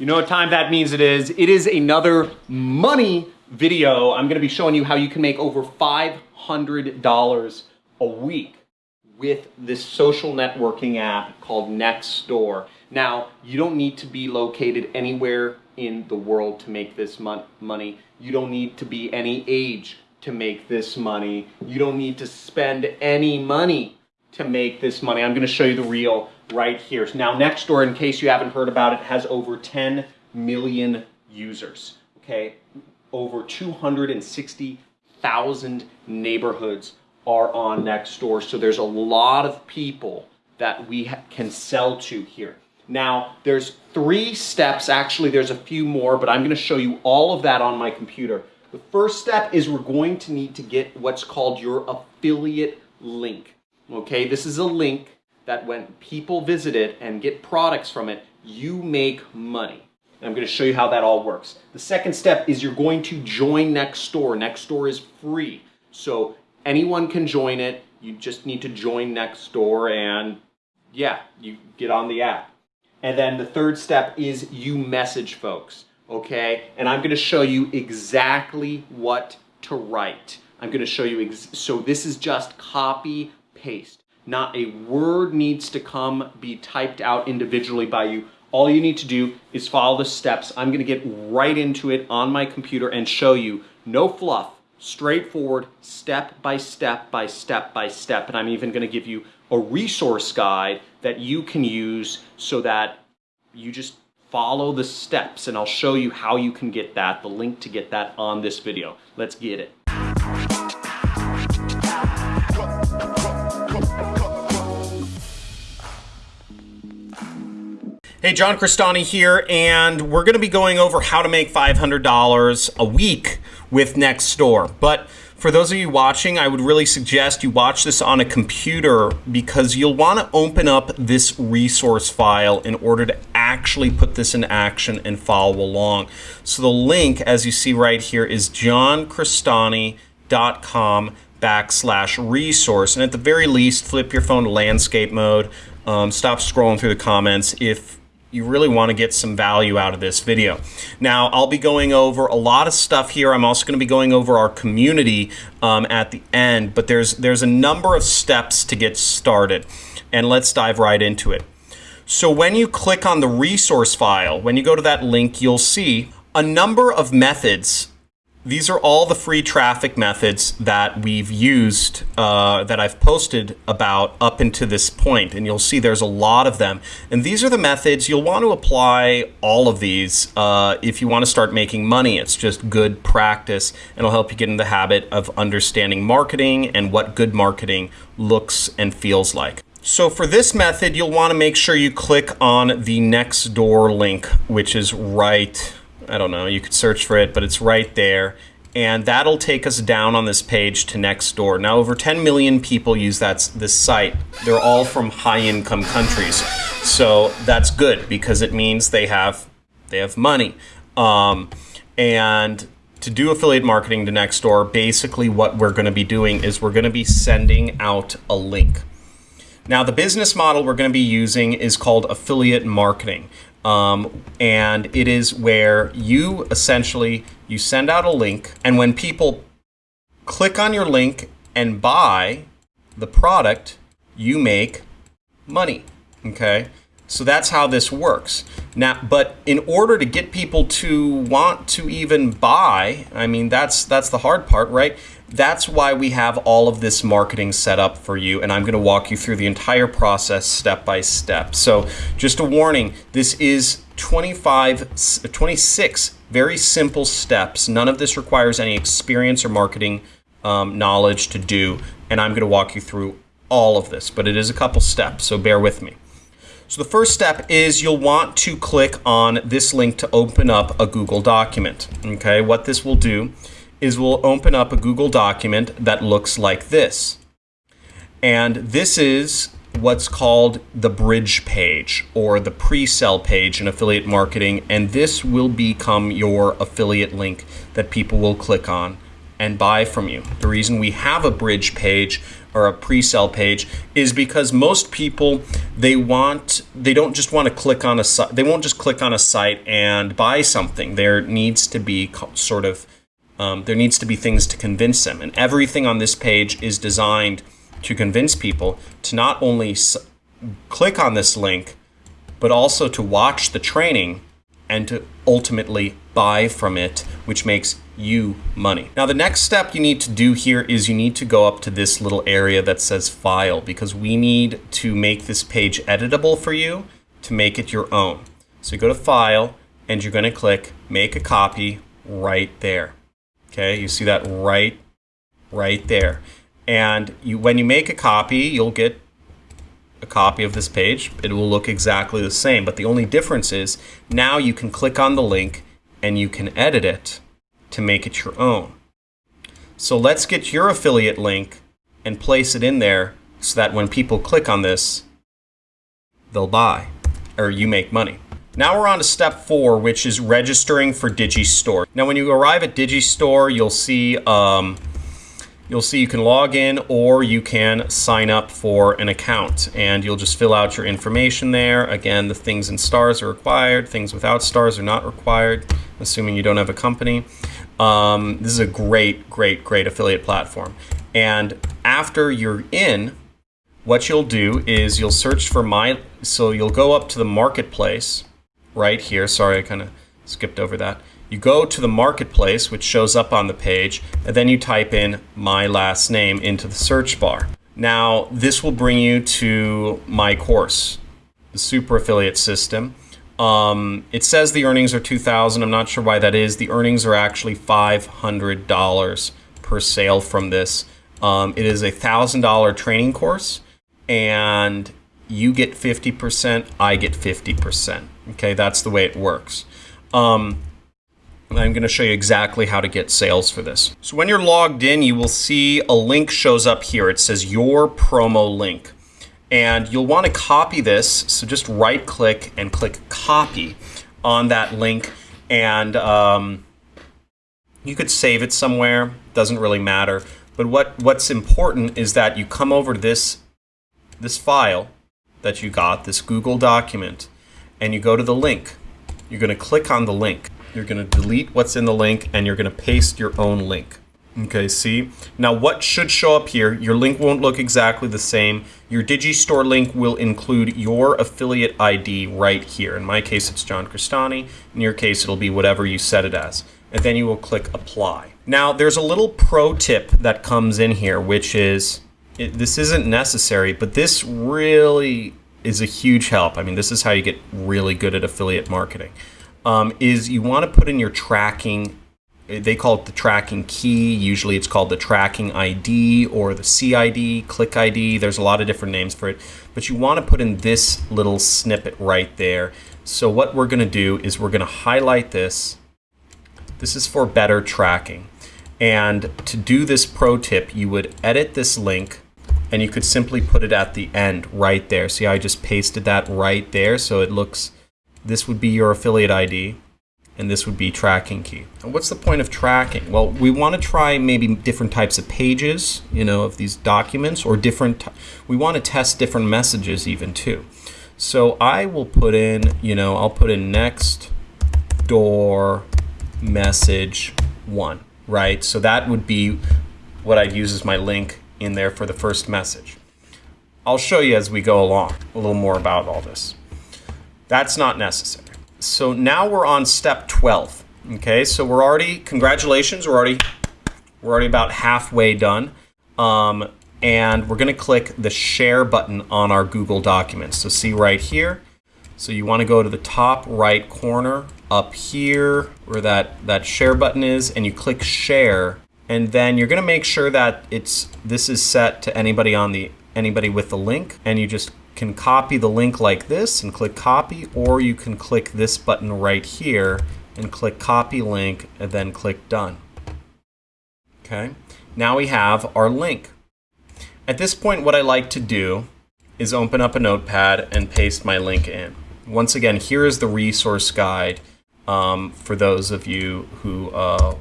You know what time that means it is. It is another money video. I'm gonna be showing you how you can make over $500 a week with this social networking app called Nextdoor. Now, you don't need to be located anywhere in the world to make this mon money. You don't need to be any age to make this money. You don't need to spend any money to make this money. I'm going to show you the reel right here. So now, Nextdoor, in case you haven't heard about it, has over 10 million users. Okay, over 260,000 neighborhoods are on Nextdoor. So there's a lot of people that we can sell to here. Now, there's three steps. Actually, there's a few more, but I'm going to show you all of that on my computer. The first step is we're going to need to get what's called your affiliate link. Okay, this is a link that when people visit it and get products from it, you make money. And I'm going to show you how that all works. The second step is you're going to join Nextdoor. Nextdoor is free. So anyone can join it. You just need to join Nextdoor and yeah, you get on the app. And then the third step is you message folks, okay? And I'm gonna show you exactly what to write. I'm gonna show you, so this is just copy paste. Not a word needs to come be typed out individually by you. All you need to do is follow the steps. I'm gonna get right into it on my computer and show you no fluff, straightforward, step by step by step by step. And I'm even gonna give you a resource guide that you can use so that you just follow the steps and I'll show you how you can get that, the link to get that on this video. Let's get it. Hey, John Crestani here, and we're going to be going over how to make $500 a week with Nextdoor. But for those of you watching, I would really suggest you watch this on a computer because you'll want to open up this resource file in order to actually put this in action and follow along. So the link, as you see right here, is johncrestani.com backslash resource. And at the very least, flip your phone to landscape mode. Um, stop scrolling through the comments if you really want to get some value out of this video. Now, I'll be going over a lot of stuff here. I'm also going to be going over our community um, at the end, but there's, there's a number of steps to get started. And let's dive right into it. So when you click on the resource file, when you go to that link, you'll see a number of methods these are all the free traffic methods that we've used, uh, that I've posted about up into this point, and you'll see there's a lot of them. And these are the methods, you'll want to apply all of these uh, if you want to start making money. It's just good practice, and it'll help you get in the habit of understanding marketing and what good marketing looks and feels like. So for this method, you'll want to make sure you click on the Nextdoor link, which is right I don't know, you could search for it, but it's right there. And that'll take us down on this page to Nextdoor. Now, over 10 million people use that this site. They're all from high-income countries, so that's good because it means they have they have money. Um, and to do affiliate marketing to Nextdoor, basically what we're going to be doing is we're going to be sending out a link. Now, the business model we're going to be using is called affiliate marketing. Um, and it is where you essentially you send out a link and when people click on your link and buy the product you make money okay? So that's how this works. Now but in order to get people to want to even buy i mean that's that's the hard part right that's why we have all of this marketing set up for you, and I'm going to walk you through the entire process step by step. So, just a warning this is 25, 26 very simple steps. None of this requires any experience or marketing um, knowledge to do, and I'm going to walk you through all of this, but it is a couple steps, so bear with me. So the first step is you'll want to click on this link to open up a Google document. Okay, what this will do is we'll open up a Google document that looks like this. And this is what's called the bridge page or the pre-sell page in affiliate marketing. And this will become your affiliate link that people will click on and buy from you. The reason we have a bridge page or a pre-sale page is because most people they want they don't just want to click on a site they won't just click on a site and buy something there needs to be sort of um, there needs to be things to convince them and everything on this page is designed to convince people to not only click on this link but also to watch the training and to ultimately buy from it, which makes you money. Now, the next step you need to do here is you need to go up to this little area that says file because we need to make this page editable for you to make it your own. So you go to file and you're going to click make a copy right there. Okay, you see that right, right there. And you, when you make a copy, you'll get a copy of this page, it will look exactly the same. But the only difference is now you can click on the link and you can edit it to make it your own. So let's get your affiliate link and place it in there so that when people click on this, they'll buy or you make money. Now we're on to step four, which is registering for Digistore. Now when you arrive at Digistore, you'll see um, you'll see you can log in or you can sign up for an account and you'll just fill out your information there. Again, the things in stars are required, things without stars are not required, assuming you don't have a company. Um, this is a great, great, great affiliate platform. And after you're in, what you'll do is you'll search for my, so you'll go up to the marketplace right here. Sorry, I kind of skipped over that. You go to the marketplace, which shows up on the page, and then you type in my last name into the search bar. Now, this will bring you to my course, the super affiliate system. Um, it says the earnings are 2000 I'm not sure why that is. The earnings are actually $500 per sale from this. Um, it is a $1,000 training course, and you get 50%, I get 50%. Okay, that's the way it works. Um, I'm going to show you exactly how to get sales for this. So when you're logged in, you will see a link shows up here. It says your promo link. And you'll want to copy this. So just right click and click copy on that link. And um, you could save it somewhere. Doesn't really matter. But what, what's important is that you come over to this, this file that you got, this Google document, and you go to the link. You're going to click on the link. You're going to delete what's in the link and you're going to paste your own link. Okay, see? Now what should show up here, your link won't look exactly the same. Your Digistore link will include your affiliate ID right here. In my case, it's John Crestani. In your case, it'll be whatever you set it as. And then you will click apply. Now, there's a little pro tip that comes in here, which is, it, this isn't necessary, but this really is a huge help. I mean, this is how you get really good at affiliate marketing um, is you want to put in your tracking they call it the tracking key. Usually it's called the tracking ID or the CID, click ID. There's a lot of different names for it. But you want to put in this little snippet right there. So what we're going to do is we're going to highlight this. This is for better tracking. And to do this pro tip, you would edit this link and you could simply put it at the end right there. See, I just pasted that right there so it looks this would be your affiliate ID, and this would be tracking key. And what's the point of tracking? Well, we want to try maybe different types of pages, you know, of these documents, or different, we want to test different messages even too. So I will put in, you know, I'll put in next door message one, right? So that would be what I'd use as my link in there for the first message. I'll show you as we go along a little more about all this. That's not necessary. So now we're on step 12. Okay, so we're already, congratulations, we're already, we're already about halfway done. Um, and we're gonna click the share button on our Google Documents. So see right here. So you wanna go to the top right corner up here where that, that share button is and you click share and then you're gonna make sure that it's this is set to anybody on the anybody with the link and you just can copy the link like this and click copy, or you can click this button right here and click copy link and then click done. Okay, now we have our link. At this point, what I like to do is open up a notepad and paste my link in. Once again, here is the resource guide um, for those of you who uh,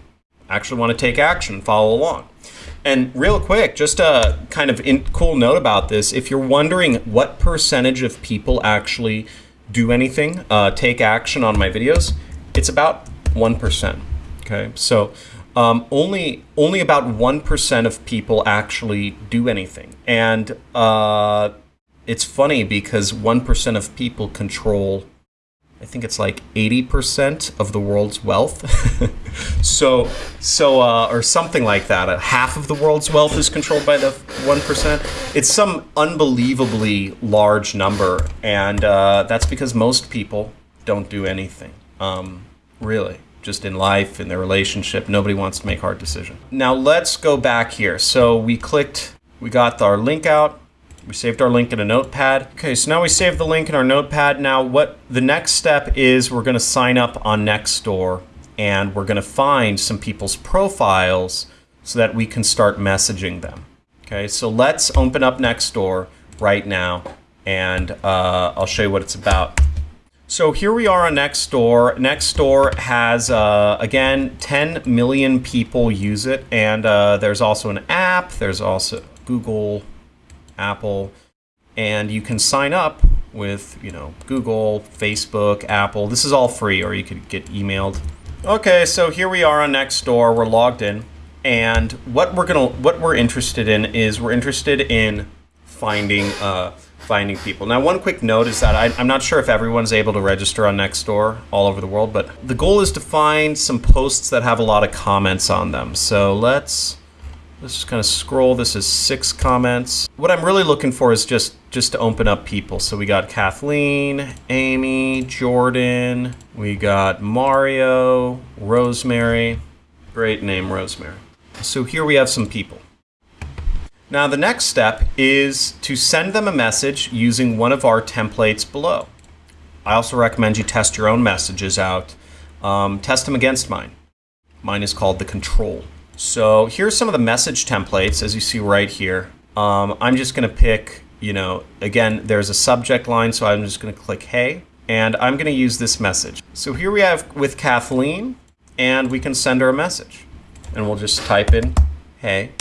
actually want to take action follow along. And real quick, just a kind of in, cool note about this if you're wondering what percentage of people actually do anything, uh, take action on my videos, it's about 1%. Okay, so um, only only about 1% of people actually do anything. And uh, it's funny because 1% of people control I think it's like 80% of the world's wealth. so, so uh, or something like that. Uh, half of the world's wealth is controlled by the 1%. It's some unbelievably large number. And uh, that's because most people don't do anything, um, really. Just in life, in their relationship, nobody wants to make hard decisions. Now let's go back here. So we clicked, we got our link out. We saved our link in a notepad. Okay, so now we saved the link in our notepad. Now what the next step is we're gonna sign up on Nextdoor and we're gonna find some people's profiles so that we can start messaging them. Okay, so let's open up Nextdoor right now and uh, I'll show you what it's about. So here we are on Nextdoor. Nextdoor has, uh, again, 10 million people use it. And uh, there's also an app. There's also Google Apple, and you can sign up with, you know, Google, Facebook, Apple. This is all free, or you could get emailed. Okay, so here we are on Nextdoor. We're logged in, and what we're gonna, what we're interested in is we're interested in finding, uh, finding people. Now, one quick note is that I, I'm not sure if everyone's able to register on Nextdoor all over the world, but the goal is to find some posts that have a lot of comments on them. So let's Let's just kind of scroll. This is six comments. What I'm really looking for is just, just to open up people. So we got Kathleen, Amy, Jordan, we got Mario, Rosemary. Great name, Rosemary. So here we have some people. Now the next step is to send them a message using one of our templates below. I also recommend you test your own messages out. Um, test them against mine. Mine is called the control. So here's some of the message templates as you see right here. Um, I'm just going to pick, you know, again, there's a subject line, so I'm just going to click hey, and I'm going to use this message. So here we have with Kathleen, and we can send her a message. And we'll just type in hey,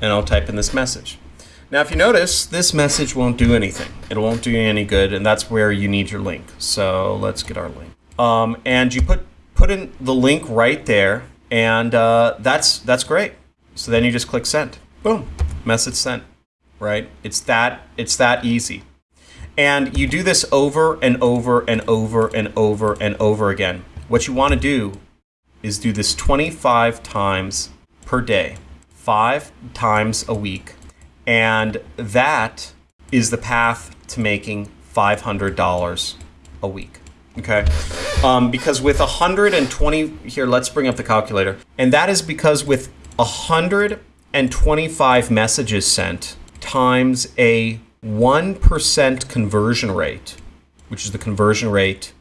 and I'll type in this message. Now, if you notice, this message won't do anything. It won't do you any good, and that's where you need your link. So let's get our link. Um, and you put, put in the link right there, and uh, that's that's great. So then you just click send. Boom, message sent. Right? It's that it's that easy. And you do this over and over and over and over and over again. What you want to do is do this 25 times per day, five times a week. And that is the path to making $500 a week. Okay. Um, because with 120, here, let's bring up the calculator. And that is because with 125 messages sent times a 1% conversion rate, which is the conversion rate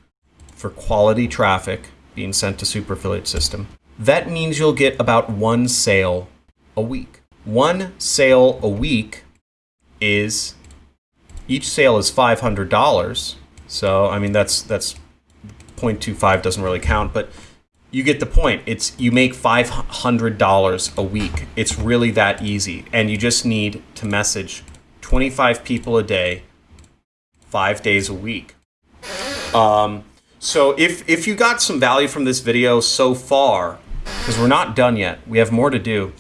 for quality traffic being sent to Super Affiliate System, that means you'll get about one sale a week. One sale a week is, each sale is $500. So, I mean, that's, that's 0.25 doesn't really count, but you get the point. It's you make $500 a week. It's really that easy. And you just need to message 25 people a day, five days a week. Um, so if, if you got some value from this video so far, because we're not done yet, we have more to do,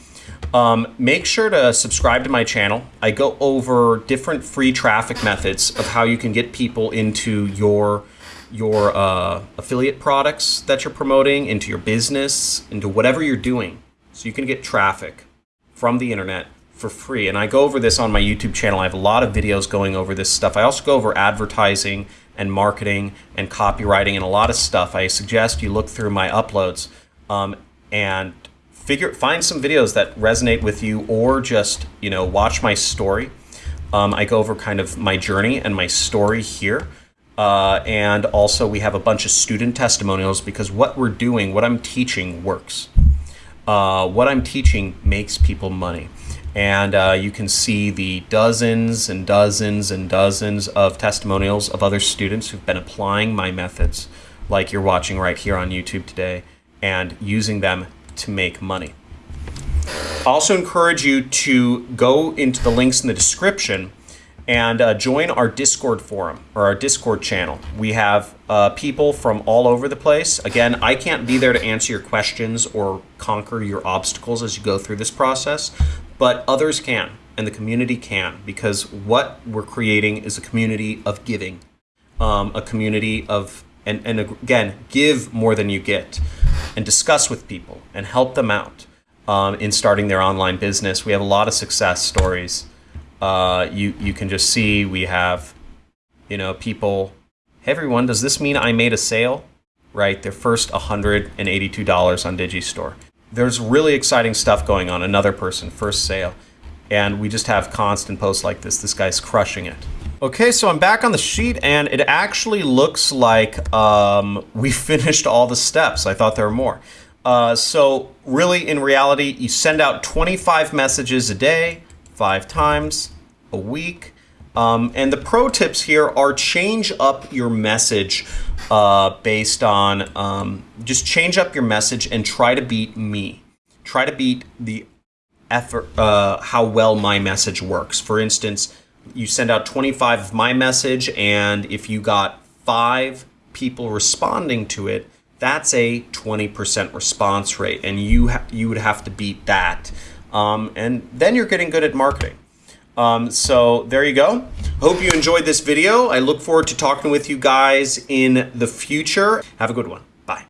um, make sure to subscribe to my channel. I go over different free traffic methods of how you can get people into your your uh, affiliate products that you're promoting, into your business, into whatever you're doing. So you can get traffic from the internet for free. And I go over this on my YouTube channel. I have a lot of videos going over this stuff. I also go over advertising and marketing and copywriting and a lot of stuff. I suggest you look through my uploads um, and figure find some videos that resonate with you or just you know watch my story. Um, I go over kind of my journey and my story here. Uh, and also we have a bunch of student testimonials because what we're doing, what I'm teaching works. Uh, what I'm teaching makes people money. And uh, you can see the dozens and dozens and dozens of testimonials of other students who've been applying my methods like you're watching right here on YouTube today and using them to make money. I also encourage you to go into the links in the description and uh, join our Discord forum or our Discord channel. We have uh, people from all over the place. Again, I can't be there to answer your questions or conquer your obstacles as you go through this process, but others can and the community can because what we're creating is a community of giving, um, a community of, and, and again, give more than you get and discuss with people and help them out um, in starting their online business. We have a lot of success stories uh, you you can just see we have, you know, people. Hey everyone, does this mean I made a sale? Right, their first $182 on Digistore. There's really exciting stuff going on. Another person, first sale. And we just have constant posts like this. This guy's crushing it. Okay, so I'm back on the sheet and it actually looks like um, we finished all the steps. I thought there were more. Uh, so really, in reality, you send out 25 messages a day five times a week. Um, and the pro tips here are change up your message uh, based on um, just change up your message and try to beat me. Try to beat the effort, uh, how well my message works. For instance, you send out 25 of my message, and if you got five people responding to it, that's a 20% response rate, and you you would have to beat that um, and then you're getting good at marketing. Um, so there you go. Hope you enjoyed this video. I look forward to talking with you guys in the future. Have a good one.